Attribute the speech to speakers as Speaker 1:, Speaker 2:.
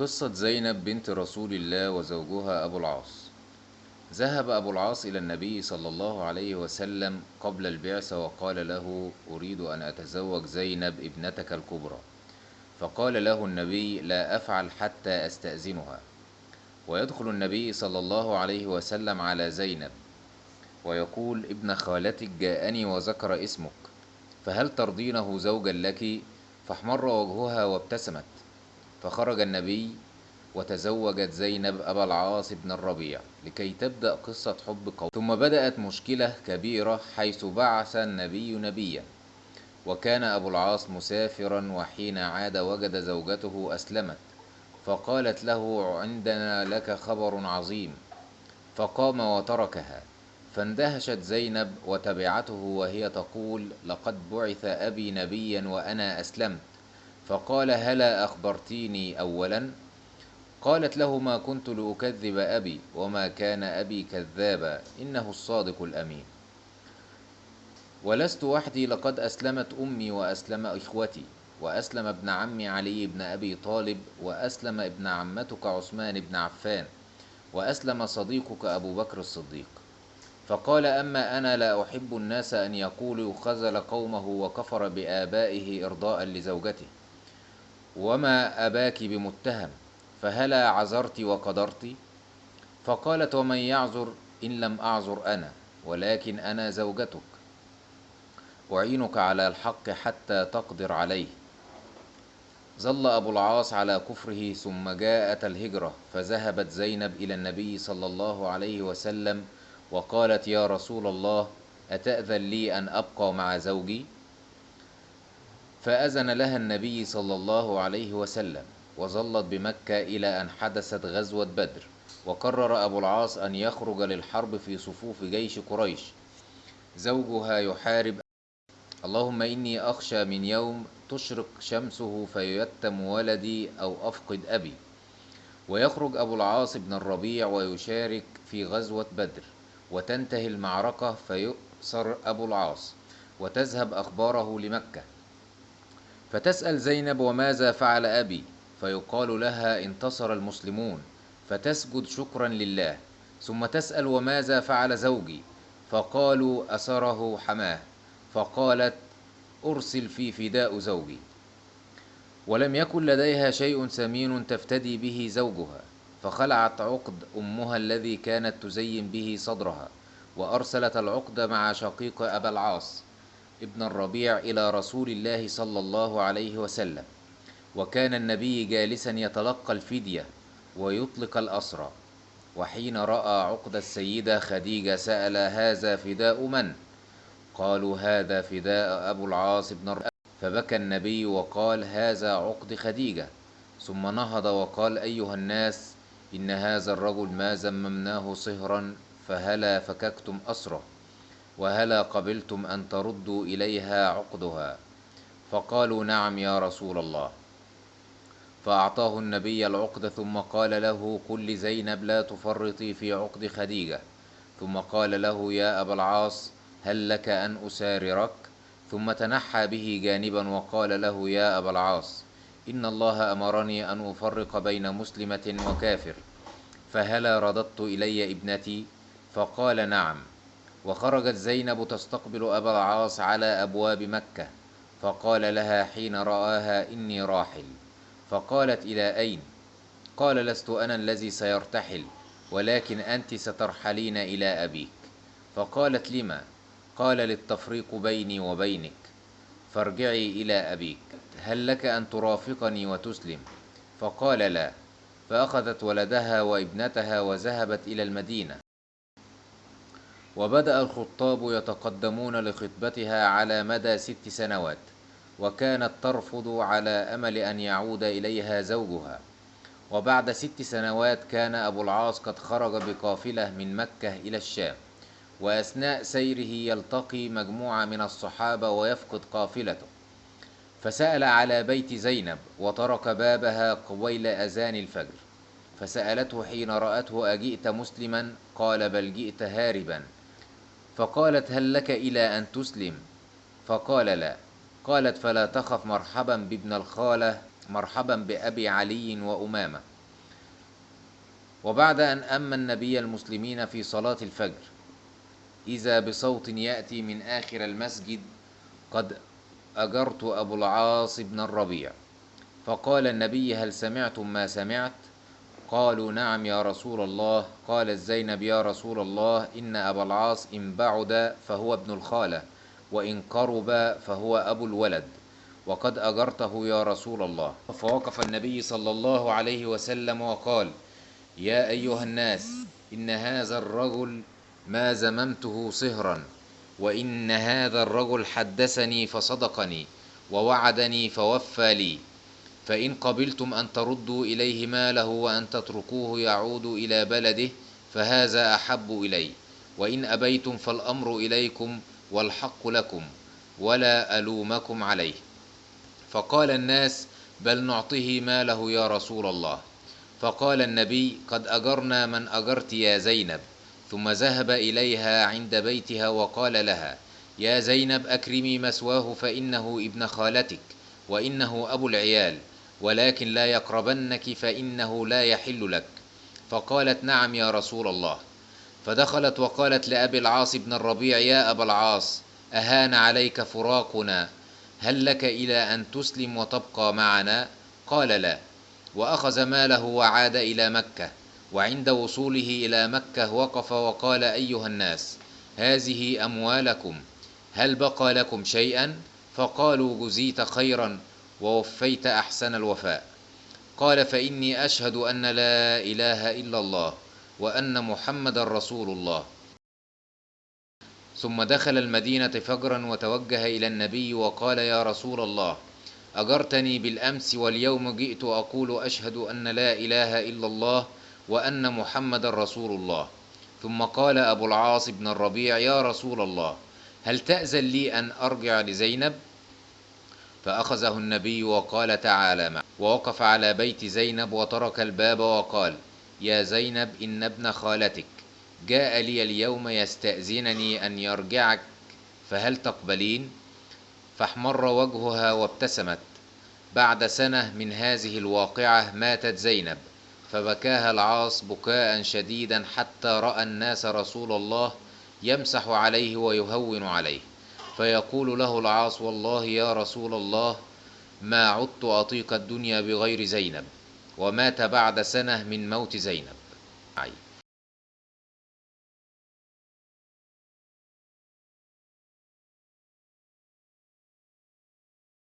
Speaker 1: قصة زينب بنت رسول الله وزوجها أبو العاص. ذهب أبو العاص إلى النبي صلى الله عليه وسلم قبل البعثة وقال له أريد أن أتزوج زينب ابنتك الكبرى. فقال له النبي لا أفعل حتى أستأذنها. ويدخل النبي صلى الله عليه وسلم على زينب ويقول ابن خالتك جاءني وذكر اسمك فهل ترضينه زوجا لك؟ فاحمر وجهها وابتسمت. فخرج النبي وتزوجت زينب أبا العاص بن الربيع لكي تبدأ قصة حب قوم ثم بدأت مشكلة كبيرة حيث بعث النبي نبيا وكان أبو العاص مسافرا وحين عاد وجد زوجته أسلمت فقالت له عندنا لك خبر عظيم. فقام وتركها فاندهشت زينب وتبعته وهي تقول لقد بعث أبي نبيا وأنا أسلمت. فقال هلا أخبرتيني أولا؟ قالت له ما كنت لأكذب أبي وما كان أبي كذابا إنه الصادق الأمين. ولست وحدي لقد أسلمت أمي وأسلم إخوتي وأسلم ابن عمي علي بن أبي طالب وأسلم ابن عمتك عثمان بن عفان وأسلم صديقك أبو بكر الصديق. فقال أما أنا لا أحب الناس أن يقولوا خذل قومه وكفر بآبائه إرضاء لزوجته. وما أباك بمتهم فهلا عذرت وقدرت؟ فقالت ومن يعذر إن لم أعذر أنا ولكن أنا زوجتك. أعينك على الحق حتى تقدر عليه. ظل أبو العاص على كفره ثم جاءت الهجرة فذهبت زينب إلى النبي صلى الله عليه وسلم وقالت يا رسول الله أتأذن لي أن أبقى مع زوجي؟ فأذن لها النبي صلى الله عليه وسلم وظلت بمكة إلى أن حدثت غزوة بدر وقرر أبو العاص أن يخرج للحرب في صفوف جيش قريش. زوجها يحارب. اللهم إني أخشى من يوم تشرق شمسه فيتم ولدي أو أفقد أبي. ويخرج أبو العاص بن الربيع ويشارك في غزوة بدر وتنتهي المعركة فيؤسر أبو العاص وتذهب أخباره لمكة. فتسأل زينب وماذا فعل أبي؟ فيقال لها انتصر المسلمون فتسجد شكرا لله ثم تسأل وماذا فعل زوجي؟ فقالوا أسره حماه فقالت أرسل في فداء زوجي. ولم يكن لديها شيء ثمين تفتدي به زوجها فخلعت عقد أمها الذي كانت تزين به صدرها وأرسلت العقد مع شقيق أبا العاص. ابن الربيع إلى رسول الله صلى الله عليه وسلم وكان النبي جالسا يتلقى الفدية ويطلق الأسرى وحين رأى عقد السيدة خديجة سأل هذا فداء من؟ قالوا هذا فداء أبو العاص بن الربيع فبكى النبي وقال هذا عقد خديجة ثم نهض وقال أيها الناس إن هذا الرجل ما زممناه صهرا فهلا فككتم أسره وهلا قبلتم أن تردوا إليها عقدها. فقالوا نعم يا رسول الله. فأعطاه النبي العقد ثم قال له قل لزينب لا تفرطي في عقد خديجة. ثم قال له يا أبا العاص هل لك أن أساررك؟ ثم تنحى به جانبا وقال له يا أبا العاص إن الله أمرني أن أفرق بين مسلمة وكافر. فهلا رددت إلي ابنتي فقال نعم. وخرجت زينب تستقبل أبا العاص على أبواب مكة فقال لها حين رآها إني راحل. فقالت إلى أين؟ قال لست أنا الذي سيرتحل ولكن أنت سترحلين إلى أبيك. فقالت لما؟ قال للتفريق بيني وبينك. فارجعي إلى أبيك. هل لك أن ترافقني وتسلم؟ فقال لا. فأخذت ولدها وابنتها وذهبت إلى المدينة. وبدأ الخطاب يتقدمون لخطبتها على مدى ست سنوات وكانت ترفض على أمل أن يعود إليها زوجها. وبعد ست سنوات كان أبو العاص قد خرج بقافلة من مكة إلى الشام وأثناء سيره يلتقي مجموعة من الصحابة ويفقد قافلته. فسأل على بيت زينب وترك بابها قبيل أذان الفجر فسألته حين رأته أجئت مسلما؟ قال بل جئت هاربا. فقالت هل لك إلى أن تسلم؟ فقال لا. قالت فلا تخف مرحبا بابن الخالة مرحبا بأبي علي وأمامة. وبعد أن أما النبي المسلمين في صلاة الفجر إذا بصوت يأتي من آخر المسجد قد أجرت أبو العاص بن الربيع. فقال النبي هل سمعتم ما سمعت؟ قالوا نعم يا رسول الله. قالت زينب يا رسول الله إن أبا العاص إن بعد فهو ابن الخالة وإن قرب فهو أبو الولد. وقد أجرته يا رسول الله. فوقف النبي صلى الله عليه وسلم وقال يا أيها الناس إن هذا الرجل ما زممته صهرا وإن هذا الرجل حدثني فصدقني ووعدني فوفى لي. فإن قبلتم أن تردوا إليه ماله وأن تتركوه يعود إلى بلده فهذا أحب إلي. وإن أبيتم فالأمر إليكم والحق لكم ولا ألومكم عليه. فقال الناس بل نعطيه ماله يا رسول الله. فقال النبي قد أجرنا من أجرت يا زينب. ثم ذهب إليها عند بيتها وقال لها يا زينب أكرمي مثواه فإنه ابن خالتك. وإنه أبو العيال ولكن لا يقربنك فإنه لا يحل لك. فقالت نعم يا رسول الله. فدخلت وقالت لأبي العاص بن الربيع يا أبا العاص أهان عليك فراقنا هل لك إلى أن تسلم وتبقى معنا؟ قال لا. وأخذ ماله وعاد إلى مكة وعند وصوله إلى مكة وقف وقال أيها الناس هذه أموالكم هل بقى لكم شيئا؟ فقالوا جزيت خيرا ووفيت أحسن الوفاء. قال فإني أشهد أن لا إله إلا الله وأن محمد رسول الله. ثم دخل المدينة فجرا وتوجه إلى النبي وقال يا رسول الله أجرتني بالأمس واليوم جئت أقول أشهد أن لا إله إلا الله وأن محمد رسول الله. ثم قال أبو العاص بن الربيع يا رسول الله هل تأذن لي أن أرجع لزينب؟ فأخذه النبي وقال تعالى معه. ووقف على بيت زينب وترك الباب وقال يا زينب إن ابن خالتك جاء لي اليوم يستأذنني أن يرجعك فهل تقبلين؟ فاحمر وجهها وابتسمت. بعد سنة من هذه الواقعة ماتت زينب فبكاها العاص بكاء شديدا حتى رأى الناس رسول الله يمسح عليه ويهون عليه. فيقول له العاص والله يا رسول الله ما عدت أطيق الدنيا بغير زينب ومات بعد سنة من موت زينب.